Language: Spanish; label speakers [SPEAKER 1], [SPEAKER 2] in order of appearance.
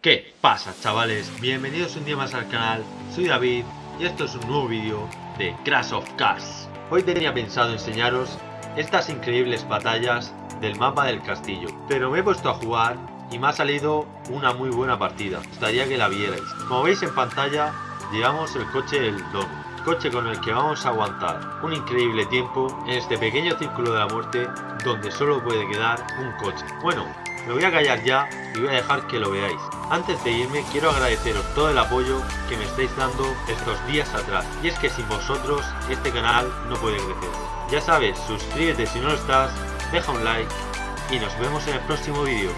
[SPEAKER 1] ¿Qué pasa chavales? Bienvenidos un día más al canal, soy David y esto es un nuevo vídeo de Crash of Cars. Hoy tenía pensado enseñaros estas increíbles batallas del mapa del castillo, pero me he puesto a jugar y me ha salido una muy buena partida, gustaría que la vierais. Como veis en pantalla, llevamos el coche del Don, coche con el que vamos a aguantar un increíble tiempo en este pequeño círculo de la muerte donde solo puede quedar un coche. Bueno, me voy a callar ya y voy a dejar que lo veáis. Antes de irme quiero agradeceros todo el apoyo que me estáis dando estos días atrás. Y es que sin vosotros este canal no puede crecer. Ya sabes, suscríbete si no lo estás, deja un like y nos vemos en el próximo vídeo.